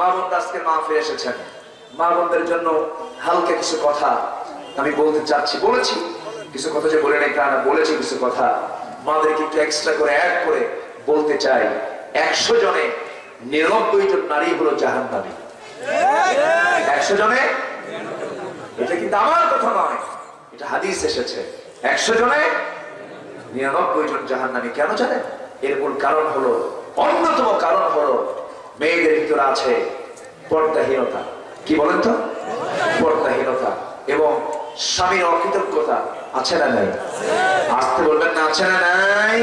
মা বোনরা আজকে মা ফিরে এসেছেন। মা বোনদের জন্য হালকা কিছু কথা আমি বলতে চাচ্ছি, বলেছি। কিছু কথা যে বলে নাই তা না, বলেছি কিছু কথা। মাদেরকে একটু এক্সট্রা করে অ্যাড করে বলতে চাই। একশো জনে নিরানব্বই জন নারী হলো জাহান নামী একশো জনে? এটা কিন্তু আমার কথা নয়, এটা হাদিস এসেছে। একশো জনে? নিরানব্বই জন জাহান নামী কেন জানেন? এর মূল কারণ হলো, অন্যতম কারণ হলো মেয়েদের ভিতরে আছে পর্দাহীনতা। কি বলেন তো? পর্দাহীনতা। এবং স্বামীর অকৃতজ্ঞতা আছে না নাই? আসতে বলবেন না, আছে না নাই?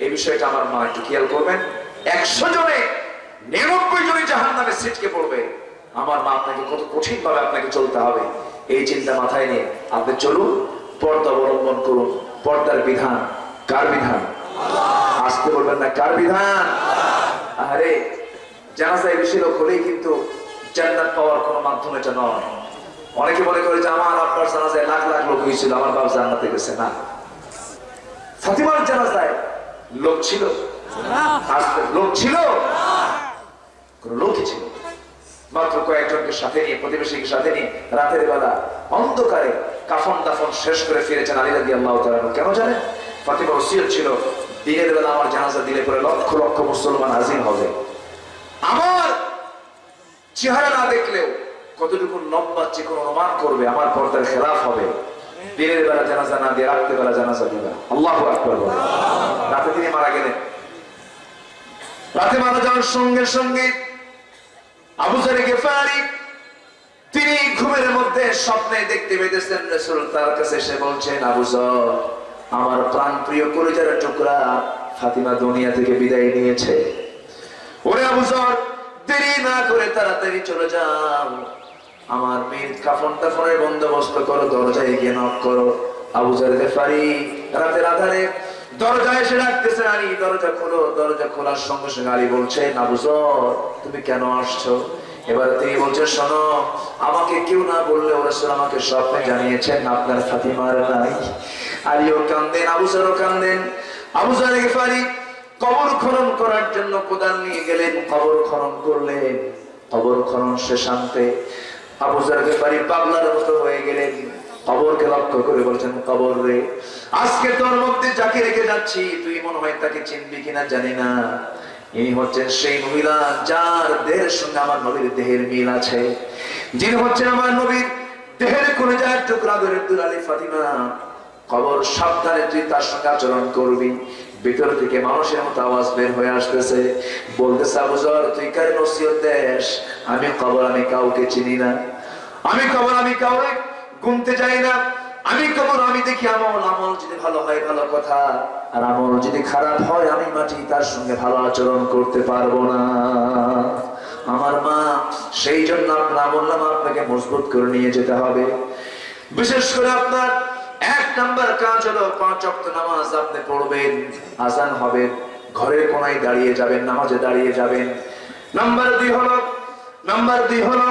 এই বিষয়টা আমার মা একটু খেয়াল করবেন। একশো জনে নিরানব্বই জনে জাহান নামে সিটকে পড়বে। আমার মা আপনাকে কত কঠিন ভাবে আপনাকে চলতে হবে। এই চিন্তা মাথায় নিয়ে আপনি চলুন, পর্দা অবলম্বন করুন। পর্দার বিধান, কার বিধান? আসতে বলবেন না, কার বিধান? আরে জানাজায় বেশি লোক হলেই কিন্তু জান্নাত পাওয়ার কোনো মাধ্যম এটা নয়। অনেকে মনে করে যে আমার আপনার জানাজায় লাখ লাখ লোক হয়েছিল, আমার বাপ জান্নাতে গেছে। না। ফাতিমার জানাজায় লোক ছিল। লোক ছিল? কোন লোকই ছিল মাত্র কয়েকজনকে সাথে নিয়ে, প্রতিবেশীকে সাথে নিয়ে রাতের বেলা অন্ধকারে কাফন দাফন শেষ করে ফিরেছেন আলী রাদি আল্লাহ কেন জানেন? ফাতিমা ওসিয়ত ছিল দিনের বেলা আমার জানাজা দিলে পরে লক্ষ লক্ষ মুসলমান হাজির হবে। আমার চেহারা না দেখলেও কতটুকু লম্বা চিকন অনুমান করবে, আমার পর্দার খেলাফ হবে। তিনি ঘুমের মধ্যে স্বপ্নে দেখতে পেতেছেন তার কাছে এসে বলছেন, আবু জর আমার প্রাণ প্রিয় কলিজার টুকরা ফাতিমা দুনিয়া থেকে বিদায় নিয়েছে। ওরে আবু জর দেরি না করে তাড়াতাড়ি চলে যাও। আমার মেয়ের কাফন টাফনের বন্দোবস্ত করো, দরজায় গিয়ে নক করো। আবু জার গেফারি রাতের আধারে দরজা এসে ডাকতেছে, আলী, দরজা খোলো। দরজা খোলার সঙ্গে সঙ্গে আলী বলছে আবু জর তুমি কেন আসছো? এবার তিনি বলছে শোনো, আমাকে কেউ না বললে ওরা আমাকে স্বপ্নে জানিয়েছেন, আপনার ফাতিমার নাই। আলীও কান্দেন, আবু জারও কান্দেন। আবু জার কবর খনন করার জন্য কোদাল নিয়ে গেলেন, কবর খনন করলেন, কবর খনন শেষান্তে আবু জার গেফারি পাগলার মতো হয়ে গেলেন। কবরকে লক্ষ্য করে বলছেন, কবর রে, আজকে তোর মধ্যে যাকে রেখে যাচ্ছি, তুই মনে হয় তাকে চিনবি কিনা জানি না। ইনি হচ্ছেন সেই মহিলা যার দেহের সঙ্গে আমার নবীর দেহের মিল আছে। যিনি হচ্ছেন আমার নবীর দেহের কোন যায় টুকরা ধরে দুলালি ফাতিমা। কবর সাবধানে তুই তার সঙ্গে আচরণ করবি। ভিতর থেকে মানুষের মতো আওয়াজ বের হয়ে আসতেছে। বলতেছে আবুজর তুই কার নসিহত দেশ আমি কবর আমি কাউকে চিনি না। আমি কবর আমি কাউকে গুনতে যাই না। আমি দেখি আমল আমল যদি ভালো হয়, ভালো কথা। আর আমল যদি খারাপ হয়, আমি মাটি তার সঙ্গে ভালো আচরণ করতে পারব না। আমার মা, সেই জন্য আপনার আমল নামা আপনাকে মজবুত করে নিয়ে যেতে হবে। বিশেষ করে আপনার এক নাম্বার কাজ হলো পাঁচ অক্ট নামাজ আপনি পড়বেন, আজান হবে, ঘরের কোনায় দাঁড়িয়ে যাবেন, নামাজে দাঁড়িয়ে যাবেন। নাম্বার দুই হলো, নাম্বার দুই হলো,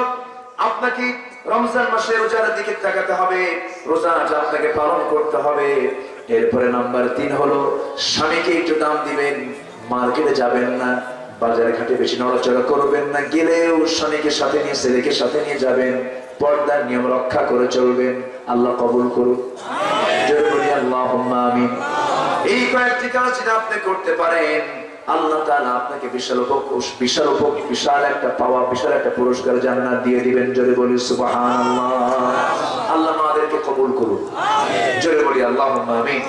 আপনাকে রমজান মাসে রোজার দিকে তাকাতে হবে রোজাটা আপনাকে পালন করতে হবে। এরপরে নাম্বার তিন হলো, স্বামীকে একটু দাম দিবেন, মার্কেটে যাবেন না, বাজারে ঘাটে বেশি নড়াচড়া করবেন না, গেলেও স্বামীকে সাথে নিয়ে, ছেলেকে সাথে নিয়ে যাবেন, পর্দার নিয়ম রক্ষা করে চলবেন, আল্লাহ কবুল আমিন। এই কয়েকটি কাজ আপনি করতে পারেন আল্লাহ তাআলা আপনাকে বিশাল বিশাল উপক বিশাল একটা পাওয়া বিশাল একটা পুরস্কার জান্নাত দিয়ে দিবেন। জোরে বলি সুবহানাল্লাহ। আল্লাহ আমাদেরকে কবুল করুন। জোরে বলি আল্লাহুম্মা আমিন।